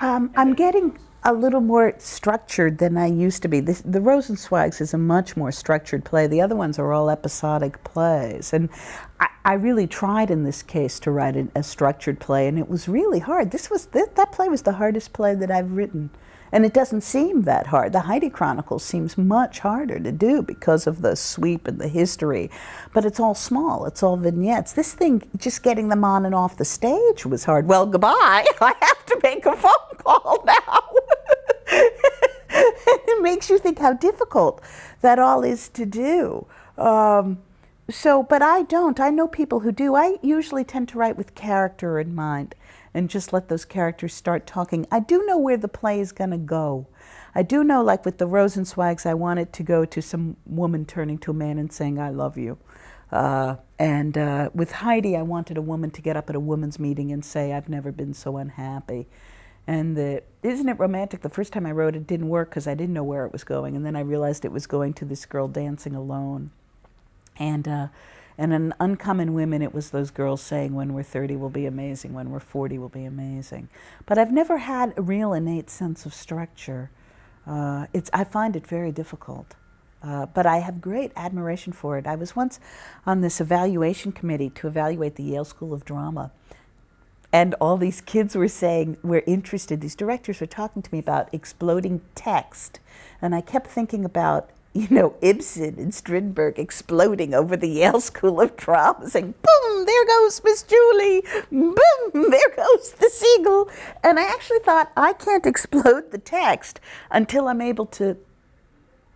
Um, I'm getting a little more structured than I used to be. This, the Rosenzweigs is a much more structured play. The other ones are all episodic plays. And I, I really tried in this case to write a, a structured play, and it was really hard. This was, th that play was the hardest play that I've written. And it doesn't seem that hard. The Heidi Chronicles seems much harder to do because of the sweep and the history. But it's all small, it's all vignettes. This thing, just getting them on and off the stage was hard. Well, goodbye. I have to make a phone call now. Think how difficult that all is to do. Um, so, but I don't. I know people who do. I usually tend to write with character in mind and just let those characters start talking. I do know where the play is going to go. I do know, like with the Rosenzweigs, I want it to go to some woman turning to a man and saying, I love you. Uh, and uh, with Heidi, I wanted a woman to get up at a women's meeting and say, I've never been so unhappy. And the, isn't it romantic? The first time I wrote it didn't work because I didn't know where it was going. And then I realized it was going to this girl dancing alone. And, uh, and in Uncommon Women, it was those girls saying, when we're 30, we'll be amazing. When we're 40, we'll be amazing. But I've never had a real innate sense of structure. Uh, it's, I find it very difficult. Uh, but I have great admiration for it. I was once on this evaluation committee to evaluate the Yale School of Drama. And all these kids were saying, we're interested. These directors were talking to me about exploding text. And I kept thinking about you know, Ibsen and Strindberg exploding over the Yale School of Drama, saying, boom, there goes Miss Julie, boom, there goes the seagull. And I actually thought, I can't explode the text until I'm able to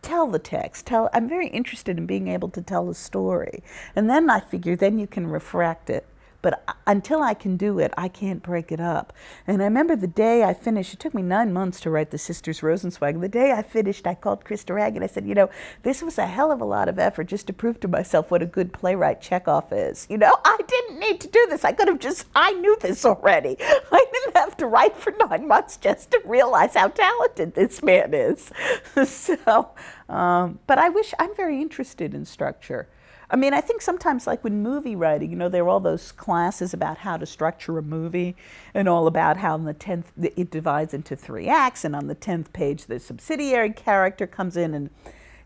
tell the text. Tell, I'm very interested in being able to tell a story. And then I figure, then you can refract it but until I can do it, I can't break it up. And I remember the day I finished, it took me nine months to write The Sisters Rosenzweig. The day I finished, I called Chris Durang and I said, you know, this was a hell of a lot of effort just to prove to myself what a good playwright Chekhov is. You know, I didn't need to do this. I could have just, I knew this already. I didn't have to write for nine months just to realize how talented this man is. so, um, but I wish, I'm very interested in structure. I mean, I think sometimes like with movie writing, you know, there are all those classes about how to structure a movie and all about how in the 10th, it divides into three acts and on the 10th page the subsidiary character comes in and,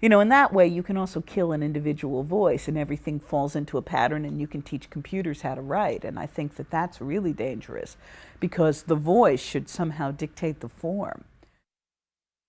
you know, in that way you can also kill an individual voice and everything falls into a pattern and you can teach computers how to write. And I think that that's really dangerous because the voice should somehow dictate the form.